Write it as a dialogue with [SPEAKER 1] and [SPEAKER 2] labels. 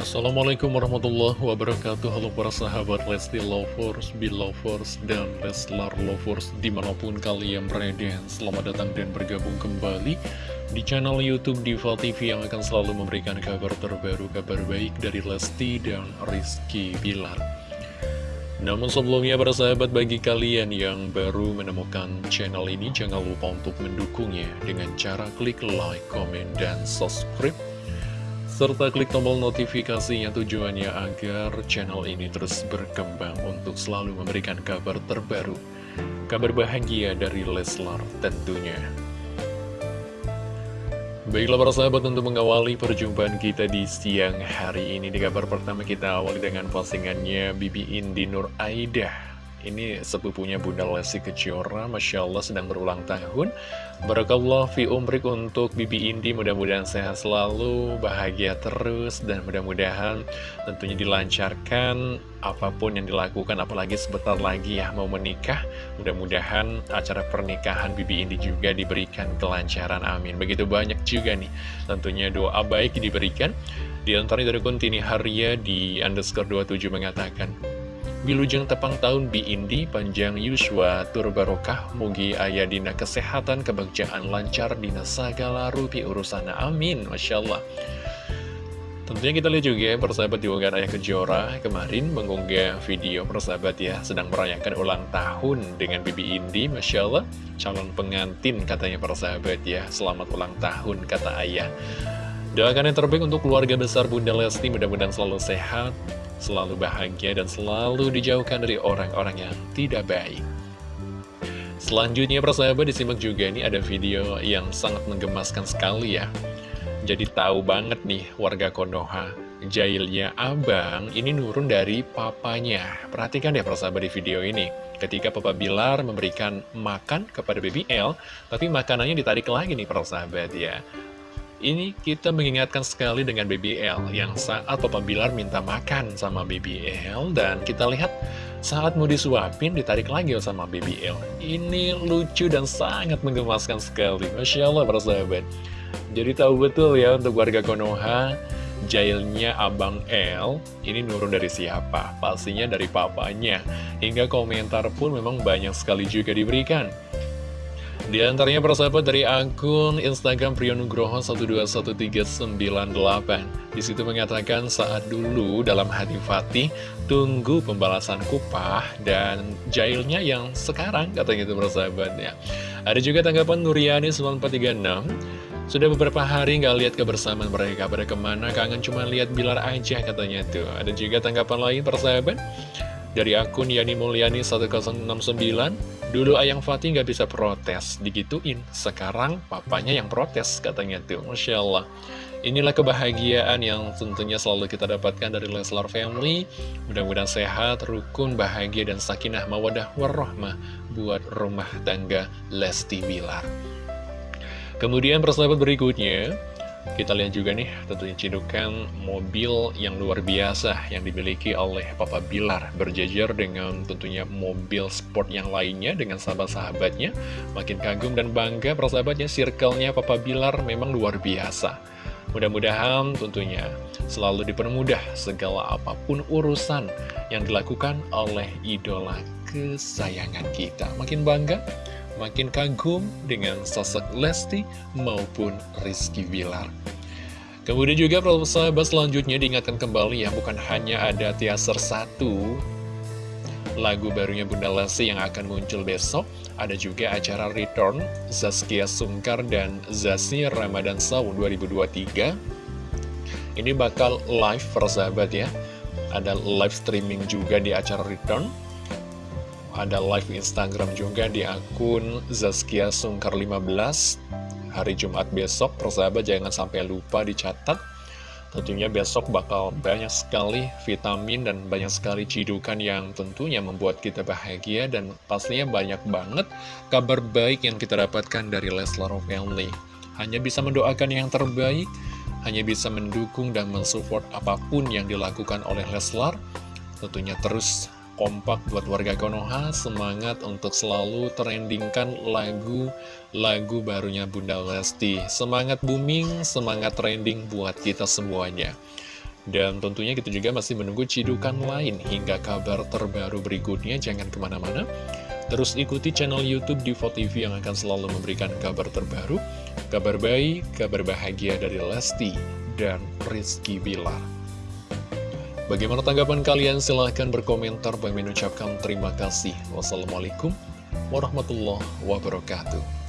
[SPEAKER 1] Assalamualaikum warahmatullahi wabarakatuh. Halo para sahabat Lesti Lovers, Belovers, dan Leslar Lovers Di mana pun kalian berada. Selamat datang dan bergabung kembali Di channel Youtube Diva TV Yang akan selalu memberikan kabar terbaru Kabar baik dari Lesti dan Rizky Bilar. Namun sebelumnya para sahabat bagi kalian yang baru menemukan channel ini Jangan lupa untuk mendukungnya Dengan cara klik like, komen, dan subscribe serta klik tombol notifikasinya tujuannya agar channel ini terus berkembang untuk selalu memberikan kabar terbaru, kabar bahagia dari Leslar tentunya. Baiklah para sahabat untuk mengawali perjumpaan kita di siang hari ini Di kabar pertama kita awali dengan postingannya Bibi Indi Nur Aidah ini sepupunya Bunda Lesti Kejora, Masya Allah sedang berulang tahun. Barakallah fi umrik untuk Bibi Indi, mudah-mudahan sehat selalu, bahagia terus, dan mudah-mudahan tentunya dilancarkan apa pun yang dilakukan, apalagi sebentar lagi ya mau menikah. Mudah-mudahan acara pernikahan Bibi Indi juga diberikan kelancaran, amin. Begitu banyak juga nih, tentunya doa baik diberikan. Di antaranya dari Kuntini Haria di underscore 27 mengatakan, Bilujeng tepang tahun Bi Indi, panjang Yuswa, tur barokah, mugi ayah dina kesehatan, kebahagiaan lancar, dina segala rupi urusan, amin, Masya Allah. Tentunya kita lihat juga ya, persahabat diunggah Ayah Kejora kemarin mengunggah video persahabat ya, sedang merayakan ulang tahun dengan Bibi Indi, Masya Allah, calon pengantin katanya persahabat ya, selamat ulang tahun kata Ayah. Doakan yang terbaik untuk keluarga besar Bunda Lesti, mudah-mudahan selalu sehat, selalu bahagia dan selalu dijauhkan dari orang-orang yang tidak baik. Selanjutnya persahabat disimak juga ini ada video yang sangat menggemaskan sekali ya. Jadi tahu banget nih warga Konoha, jailnya abang ini nurun dari papanya. Perhatikan deh persahabat di video ini. Ketika Papa Bilar memberikan makan kepada Baby L, tapi makanannya ditarik lagi nih persahabat ya. Ini kita mengingatkan sekali dengan BBL yang saat Papa Bilar minta makan sama BBL dan kita lihat saat mau disuapin ditarik lagi sama BBL. Ini lucu dan sangat menggemaskan sekali. Masya Allah para sahabat. Jadi tahu betul ya untuk warga Konoha jailnya Abang L ini nurun dari siapa? Pastinya dari papanya. Hingga komentar pun memang banyak sekali juga diberikan. Di antaranya persahabat dari akun Instagram Priyonugroho 121398 Di situ mengatakan saat dulu dalam hati Fatih Tunggu pembalasan kupah dan jailnya yang sekarang katanya itu persahabat ya. Ada juga tanggapan Nuriani 9436 Sudah beberapa hari nggak lihat kebersamaan mereka. Pada ke mana? Kangen cuma lihat Bilar aja katanya tuh Ada juga tanggapan lain persahabat Dari akun Yani Mulyani 1069 Dulu Ayang Fatih nggak bisa protes, digituin. Sekarang papanya yang protes, katanya tuh. Masya Allah. Inilah kebahagiaan yang tentunya selalu kita dapatkan dari Leslar Family. Mudah-mudahan sehat, rukun, bahagia, dan sakinah mawadah warahmah buat rumah tangga Lesti Bilar. Kemudian persahabat berikutnya, kita lihat juga nih tentunya cidukan mobil yang luar biasa yang dimiliki oleh Papa Bilar. Berjajar dengan tentunya mobil sport yang lainnya dengan sahabat-sahabatnya. Makin kagum dan bangga persahabatnya circle-nya Papa Bilar memang luar biasa. Mudah-mudahan tentunya selalu dipermudah segala apa pun urusan yang dilakukan oleh idola kesayangan kita. Makin bangga makin kagum dengan sosok Lesti maupun Rizky Bilar. Kemudian juga sahabat selanjutnya diingatkan kembali ya, bukan hanya ada teaser satu lagu barunya Bunda Lesti yang akan muncul besok, ada juga acara Return Zaskia Sungkar dan Zasi Ramadan Saw 2023. Ini bakal live persahabat ya, ada live streaming juga di acara Return ada live Instagram juga di akun Zaskia Sungkar 15 hari Jumat besok persahabat jangan sampai lupa dicatat. Tentunya besok bakal banyak sekali vitamin dan banyak sekali cidukan yang tentunya membuat kita bahagia dan pastinya banyak banget kabar baik yang kita dapatkan dari Leslar Family. Hanya bisa mendoakan yang terbaik hanya bisa mendukung dan mensupport apa pun yang dilakukan oleh Leslar. Tentunya terus kompak buat warga Konoha Semangat untuk selalu trendingkan lagu-lagu barunya Bunda Lesti Semangat booming, semangat trending buat kita semuanya Dan tentunya kita juga masih menunggu cidukan lain hingga kabar terbaru berikutnya. Jangan ke mana-mana. Terus ikuti channel Youtube Diva TV yang akan selalu memberikan kabar terbaru, kabar baik, kabar bahagia dari Lesti dan Rizky Bilar. Bagaimana tanggapan kalian? Silahkan berkomentar. Bagi mengucapkan terima kasih. Wassalamualaikum warahmatullahi wabarakatuh.